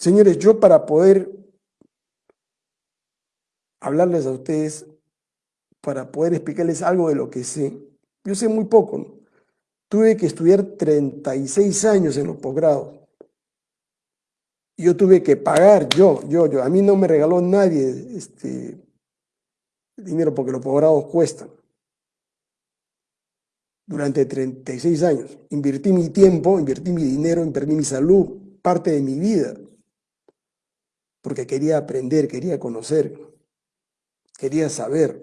Señores, yo para poder hablarles a ustedes, para poder explicarles algo de lo que sé, yo sé muy poco, ¿no? Tuve que estudiar 36 años en los posgrados. Yo tuve que pagar, yo, yo, yo. A mí no me regaló nadie este, dinero porque los posgrados cuestan. Durante 36 años. Invertí mi tiempo, invertí mi dinero, invertí mi salud, parte de mi vida. Porque quería aprender, quería conocer, quería saber.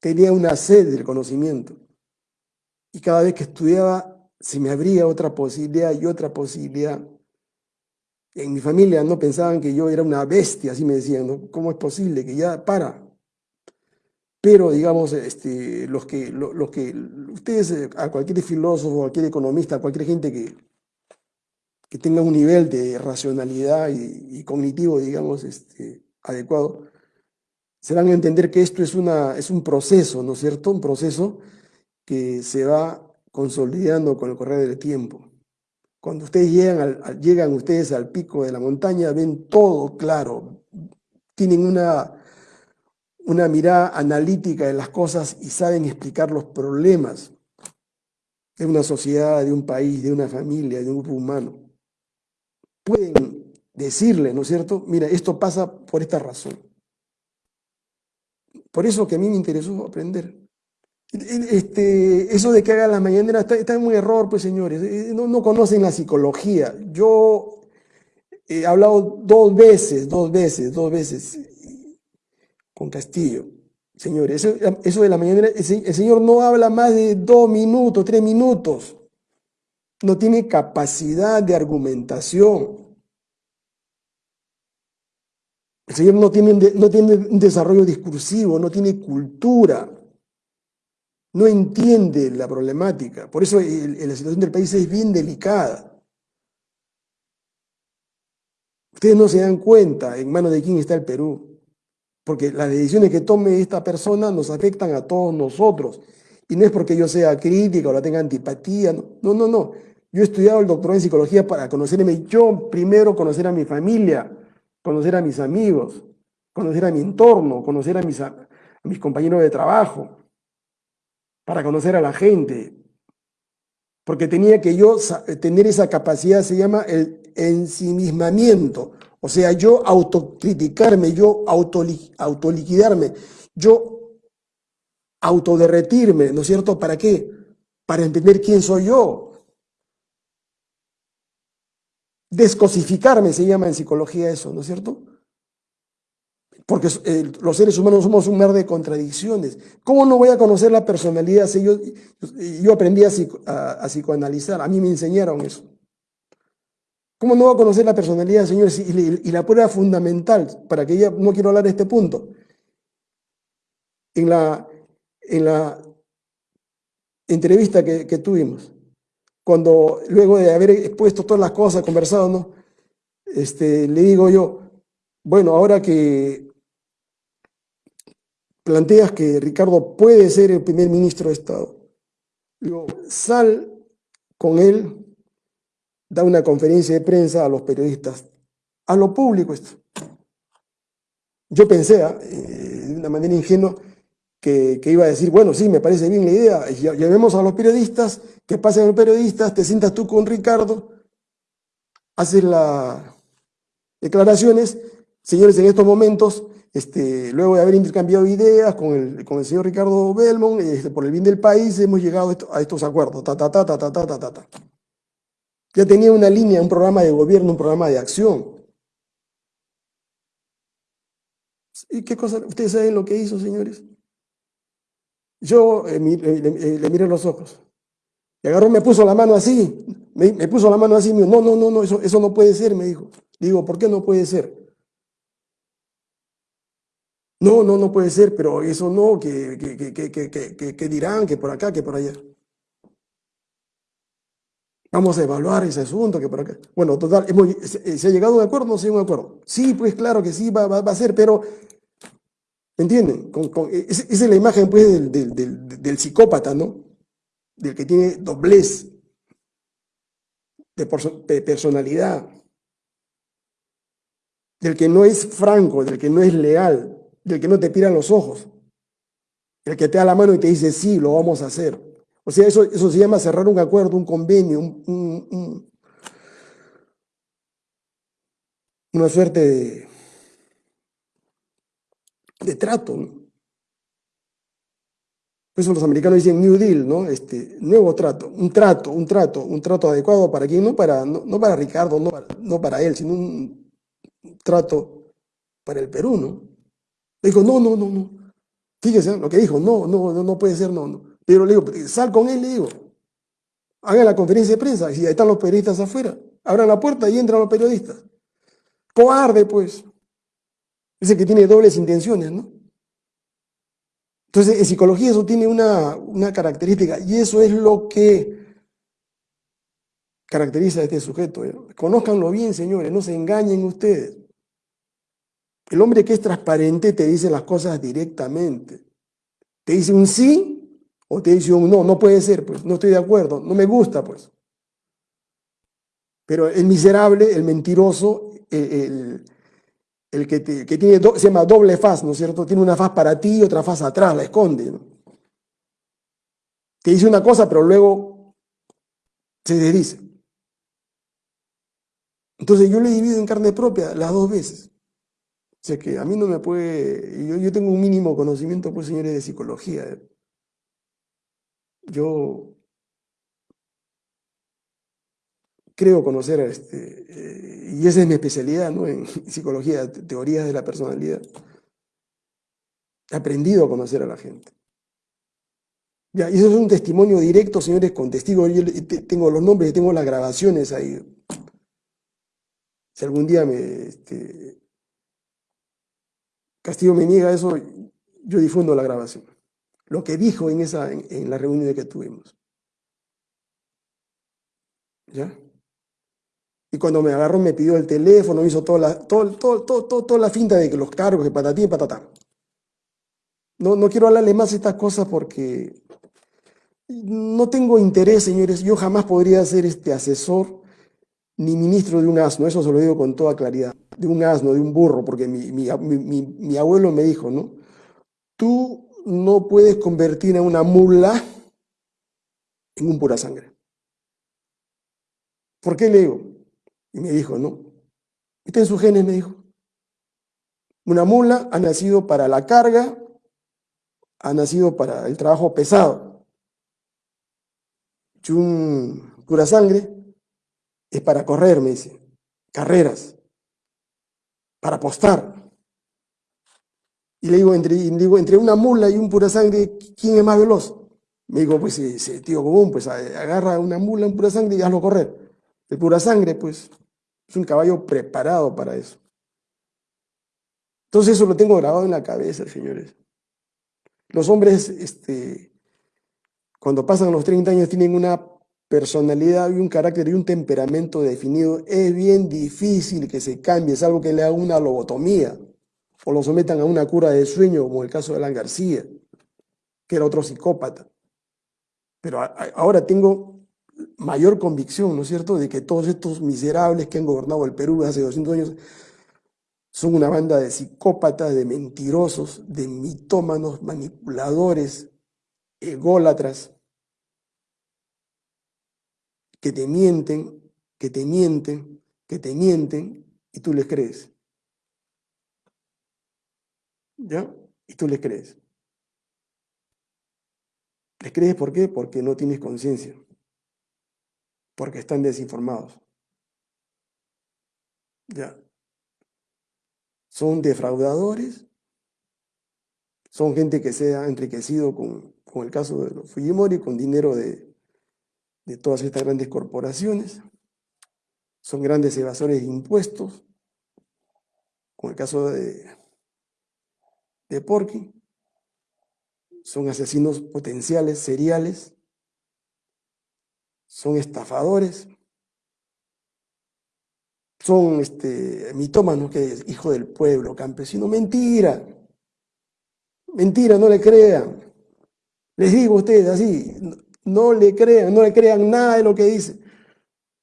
Tenía una sed del conocimiento. Y cada vez que estudiaba, se me abría otra posibilidad y otra posibilidad. En mi familia no pensaban que yo era una bestia, así me decían. ¿Cómo es posible que ya para? Pero, digamos, este, los, que, los, que, ustedes, eh, a cualquier filósofo, a cualquier economista, a cualquier gente que, que tenga un nivel de racionalidad y, cognitivo, digamos, este, adecuado, se van a entender que esto es, una, es un proceso, ¿no es cierto? Un proceso que se va consolidando con el correr del tiempo. Cuando ustedes llegan, al, llegan ustedes al pico de la montaña, ven todo claro, tienen una, una mirada analítica de las cosas y saben explicar los problemas de una sociedad, de un país, de una familia, de un grupo humano. Pueden decirle, ¿no es cierto? Mira, esto pasa por esta razón. Por eso que a mí me interesó aprender. Este, eso de que haga la mañanera está, está en muy error, pues señores. Eh, no conocen la psicología. Yo he hablado dos veces, dos veces, dos veces con Castillo. Señores, eso, de la mañanera, el señor no habla más de dos minutos, tres minutos. No tiene capacidad de argumentación. El señor no tiene, no tiene un desarrollo discursivo, no tiene cultura no entiende la problemática. Por eso la situación del país es bien delicada. Ustedes no se dan cuenta en manos de quién está el Perú, porque las decisiones que tome esta persona nos afectan a todos nosotros. Y no es porque yo sea crítica o la tenga antipatía, no, no, no. Yo he estudiado el doctorado en psicología para conocerme yo, primero conocer a mi familia, conocer a mis amigos, conocer a mi entorno, conocer a mis, a mis compañeros de trabajo para conocer a la gente, porque tenía que yo tener esa capacidad, se llama el ensimismamiento, o sea, yo autocriticarme, yo autoliquidarme, yo autoderretirme, ¿no es cierto? ¿Para qué? Para entender quién soy yo. Descosificarme se llama en psicología eso, ¿no es cierto? porque los seres humanos somos un mar de contradicciones. ¿Cómo no voy a conocer la personalidad si yo, aprendí a, psicoanalizar? A mí me enseñaron eso. ¿Cómo no voy a conocer la personalidad, señores? Y, la prueba fundamental, para que ya no quiero hablar de este punto, en la, en la entrevista que, tuvimos, cuando luego de haber expuesto todas las cosas, conversado, ¿no? Este, le digo yo, bueno, ahora que planteas que Ricardo puede ser el primer ministro de Estado. Digo, sal con él, da una conferencia de prensa a los periodistas, a lo público esto. Yo pensé, ¿ah? eh, de una manera ingenua, que, iba a decir, bueno, sí, me parece bien la idea, llamemos a los periodistas, que pasen los periodistas, te sientas tú con Ricardo, haces las declaraciones, señores, en estos momentos este, luego de haber intercambiado ideas con el, con el señor Ricardo Belmont, este, por el bien del país hemos llegado a, estos acuerdos. Ta, ta, ta, ta, ta, ta, ta, ta. Ya tenía una línea, un programa de gobierno, un programa de acción. ¿Y qué cosa? ¿Ustedes saben lo que hizo, señores? Yo eh, eh, le, miré los ojos. Y agarró, me puso la mano así. Me, puso la mano así. no, no, no, no, eso, eso no puede ser, me dijo. Digo, ¿por qué no puede ser? No, no, no puede ser, pero eso no, que, que, dirán, que por acá, que por allá. Vamos a evaluar ese asunto, que por acá. Bueno, total, se, ha llegado a un acuerdo no ha un acuerdo? Sí, pues claro que sí, va, va, a ser, pero, ¿me entienden? esa es la imagen, pues, del, del, psicópata, ¿no? Del que tiene doblez de personalidad. del que no es franco, del que no es leal, del que no te pira los ojos, el que te da la mano y te dice, sí, lo vamos a hacer. O sea, eso, eso se llama cerrar un acuerdo, un convenio, una suerte de, de trato. Por eso los americanos dicen New Deal, ¿no? Este, nuevo trato, un trato, un trato, un trato adecuado para quién, no para, no, para Ricardo, no para, no para él, sino un trato para el Perú, ¿no? dijo, no, no, no, no. Fíjese lo que dijo, no, no, no, no puede ser, no, no. Pero le digo, sal con él, le digo. Hagan la conferencia de prensa, y ahí están los periodistas afuera. Abran la puerta y entran los periodistas. Cobarde, pues. Dice que tiene dobles intenciones, ¿no? Entonces, en psicología eso tiene una, característica y eso es lo que caracteriza a este sujeto. Conózcanlo bien, señores, no se engañen ustedes. El hombre que es transparente te dice las cosas directamente. Te dice un sí o te dice un no, no puede ser, pues, no estoy de acuerdo, no me gusta, pues. Pero el miserable, el mentiroso, el, el que, tiene se llama doble faz, ¿no es cierto? Tiene una faz para ti y otra faz atrás, la esconde. Te dice una cosa, pero luego se desdice. Entonces yo le divido en carne propia las dos veces. O sea que a mí no me puede... Yo, yo tengo un mínimo conocimiento, pues, señores, de psicología. Yo creo conocer, este, eh, y esa es mi especialidad ¿no? en psicología, teorías de la personalidad. He aprendido a conocer a la gente. Ya, y eso es un testimonio directo, señores, con testigos. Yo tengo los nombres, tengo las grabaciones ahí. Si algún día me, este, Castillo me niega eso, yo difundo la grabación. Lo que dijo en, esa, en, en la reunión que tuvimos. ¿Ya? Y cuando me agarró me pidió el teléfono, hizo toda la, todo, todo, todo, toda la finta de que los cargos, de patatí y patatá. No, no quiero hablarle más de estas cosas porque no tengo interés, señores. Yo jamás podría ser este asesor ni ministro de un asno, eso se lo digo con toda claridad, de un asno, de un burro, porque mi, mi, mi, mi abuelo me dijo, ¿no? Tú no puedes convertir a una mula en un pura sangre. ¿Por qué le digo? Y me dijo, no, está en sus genes, me dijo. Una mula ha nacido para la carga, ha nacido para el trabajo pesado. Y un pura sangre es para correr, me dice, carreras, para apostar. Y le digo, entre, digo, entre una mula y un pura sangre, ¿quién es más veloz? Me dijo, pues ese tío común, pues agarra una mula, un pura sangre y hazlo correr. El pura sangre, pues, es un caballo preparado para eso. Entonces eso lo tengo grabado en la cabeza, señores. Los hombres, este, cuando pasan los 30 años, tienen una personalidad y un carácter y un temperamento definido. Es bien difícil que se cambie, es algo que le haga una lobotomía o lo sometan a una cura de sueño, como el caso de Alan García, que era otro psicópata. Pero ahora tengo mayor convicción, ¿no es cierto?, de que todos estos miserables que han gobernado el Perú hace 200 años son una banda de psicópatas, de mentirosos, de mitómanos, manipuladores, ególatras, que te mienten, que te mienten, que te mienten, y tú les crees. ¿Ya? Y tú les crees. ¿Les crees por qué? Porque no tienes conciencia porque están desinformados. Ya. Son defraudadores, son gente que se ha enriquecido con, el caso de los Fujimori, con dinero de, de todas estas grandes corporaciones, son grandes evasores de impuestos, con el caso de, de Porky, son asesinos potenciales, seriales, son estafadores, son este, mitómanos, que es hijo del pueblo, campesino. Mentira, mentira, no le crean. Les digo a ustedes así, no le crean, no le crean nada de lo que dice,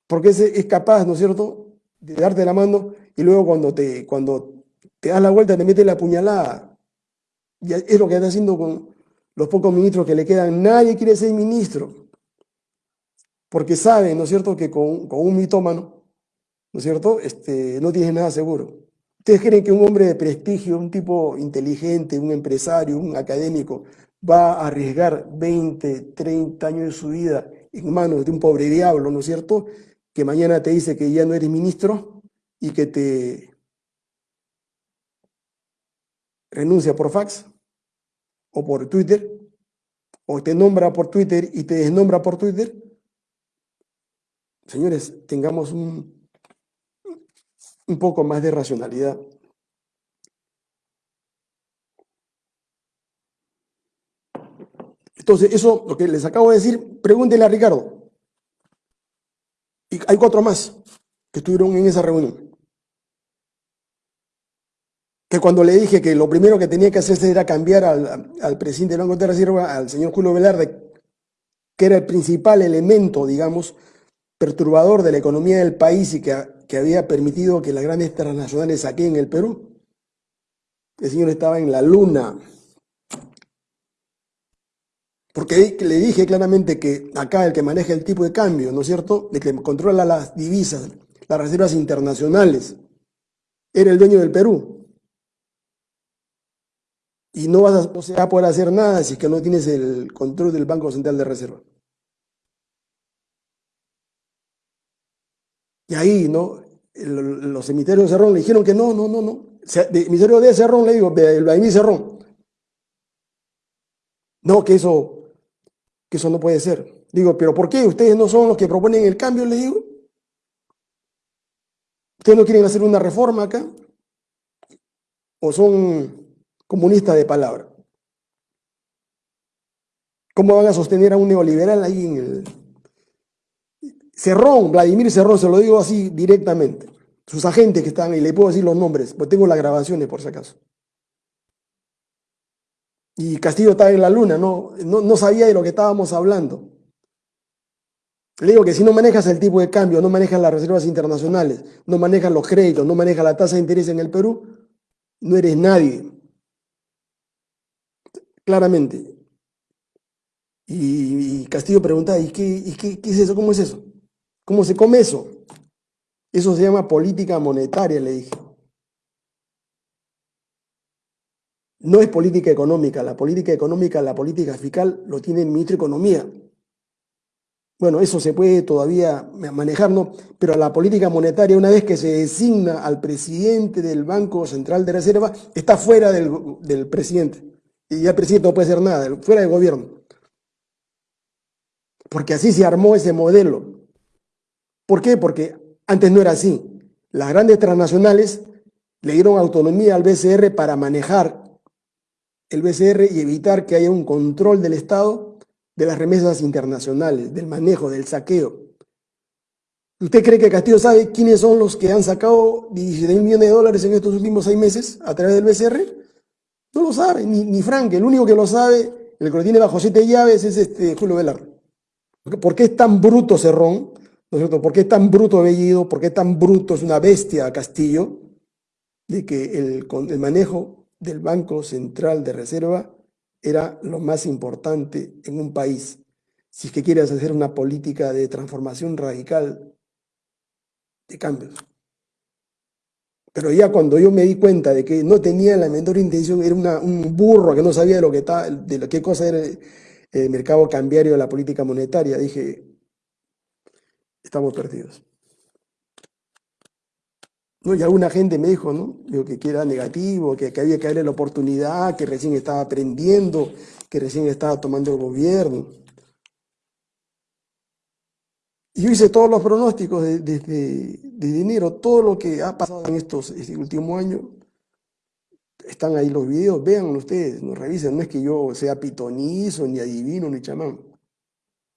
porque es, capaz, ¿no es cierto?, de darte la mano y luego cuando te, cuando te das la vuelta te mete la puñalada. Y es lo que está haciendo con los pocos ministros que le quedan. Nadie quiere ser ministro, porque sabe, ¿no es cierto?, que con, con un mitómano, ¿no es cierto?, este, no tienes nada seguro. ¿Ustedes creen que un hombre de prestigio, un tipo inteligente, un empresario, un académico, va a arriesgar 20, 30 años de su vida en manos de un pobre diablo, ¿no es cierto?, que mañana te dice que ya no eres ministro y que te renuncia por fax o por Twitter, o te nombra por Twitter y te desnombra por Twitter. Señores, tengamos un, un poco más de racionalidad. Entonces, eso, lo que les acabo de decir, pregúntenle a Ricardo. Y hay cuatro más que estuvieron en esa reunión. Que cuando le dije que lo primero que tenía que hacerse era cambiar al, presidente del Banco de Reserva, al señor Julio Velarde, que era el principal elemento, digamos, perturbador de la economía del país y que, que había permitido que las grandes transnacionales aquí en el Perú, el señor estaba en la luna, porque le dije claramente que acá el que maneja el tipo de cambio, ¿no es cierto? El que controla las divisas, las reservas internacionales, era el dueño del Perú. Y no vas a, poder hacer nada si es que no tienes el control del Banco Central de Reserva. Y ahí, ¿no? los cementerios de Cerrón le dijeron que no, no, no, no. El emisario de Cerrón le digo, el Baimí Cerrón. No, que eso que eso no puede ser. Digo, ¿pero por qué? ¿Ustedes no son los que proponen el cambio? Le digo. ¿Ustedes no quieren hacer una reforma acá? ¿O son comunistas de palabra? ¿Cómo van a sostener a un neoliberal ahí en el... Cerrón, Vladimir Cerrón, se lo digo así directamente. Sus agentes que están ahí, le puedo decir los nombres, pues tengo las grabaciones por si acaso. Y Castillo estaba en la luna, no, no, sabía de lo que estábamos hablando. Le digo que si no manejas el tipo de cambio, no manejas las reservas internacionales, no manejas los créditos, no manejas la tasa de interés en el Perú, no eres nadie. Claramente. Y, Castillo pregunta, ¿y, qué, y qué, qué es eso? ¿Cómo es eso? ¿Cómo se come eso? Eso se llama política monetaria, le dije. No es política económica, la política económica, la política fiscal lo tiene el ministro de Economía. Bueno, eso se puede todavía manejar, ¿no? Pero la política monetaria, una vez que se designa al presidente del Banco Central de Reserva, está fuera del, presidente. Y ya el presidente no puede hacer nada, fuera del gobierno. Porque así se armó ese modelo. ¿Por qué? Porque antes no era así. Las grandes transnacionales le dieron autonomía al BCR para manejar el BCR y evitar que haya un control del Estado de las remesas internacionales, del manejo, del saqueo. ¿Usted cree que Castillo sabe quiénes son los que han sacado 17 mil millones de dólares en estos últimos seis meses a través del BCR? No lo sabe, ni, ni Frank. El único que lo sabe, el que lo tiene bajo siete llaves, es este Julio Velarde. ¿Por qué es tan bruto Cerrón? ¿No es? ¿Por qué tan bruto Bellido? ¿Por qué tan bruto es una bestia Castillo? De que el, manejo del Banco Central de Reserva era lo más importante en un país. Si es que quieres hacer una política de transformación radical de cambios. Pero ya cuando yo me di cuenta de que no tenía la menor intención, era un burro que no sabía de lo que estaba, de qué cosa era el mercado cambiario de la política monetaria, dije, estamos perdidos. ¿no? Y alguna gente me dijo, ¿no? que, era negativo, que, había que darle la oportunidad, que recién estaba aprendiendo, que recién estaba tomando el gobierno. Y yo hice todos los pronósticos desde, enero, todo lo que ha pasado en estos este último año, están ahí los videos, vean ustedes, no revisen, no es que yo sea pitonizo, ni adivino, ni chamán,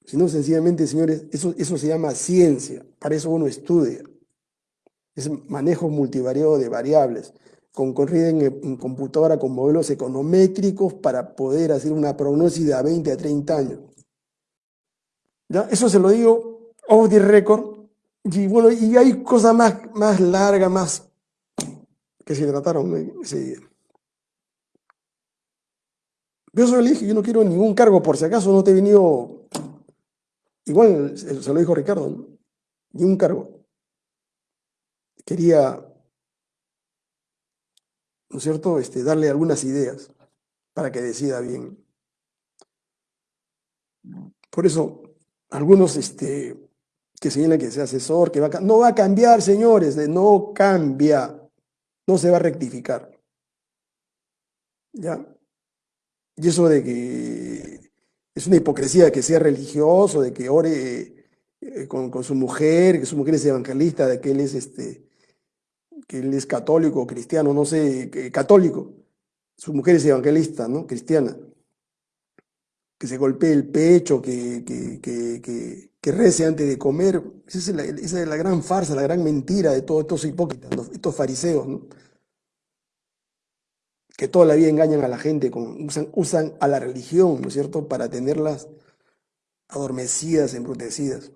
sino sencillamente, señores, eso, eso se llama ciencia, para eso uno estudia es manejo multivariado de variables, concurrida en, computadora con modelos econométricos para poder hacer una prognosis de a 20 a 30 años. ¿Ya? Eso se lo digo off the record. Y bueno, y hay cosas más, más largas, más que se trataron ese. Yo solo le dije, yo no quiero ningún cargo, por si acaso no te he venido, igual se lo dijo Ricardo, ¿no? ni un cargo. Quería, ¿no es cierto?, este, darle algunas ideas para que decida bien. Por eso, algunos este, que señalan que sea asesor, que va a, no va a cambiar, señores, no cambia, no se va a rectificar. ¿Ya? Y eso de que es una hipocresía que sea religioso, de que ore eh, con, su mujer, que su mujer es evangelista, de que él es este, que él es católico, cristiano, no sé, católico. Su mujer es evangelista, ¿no? Cristiana. Que se golpee el pecho, que, que, rece antes de comer. Esa es, la, esa es, la, gran farsa, la gran mentira de todos estos hipócritas, estos fariseos, ¿no? Que toda la vida engañan a la gente, con, usan, usan a la religión, ¿no es cierto?, para tenerlas adormecidas, embrutecidas.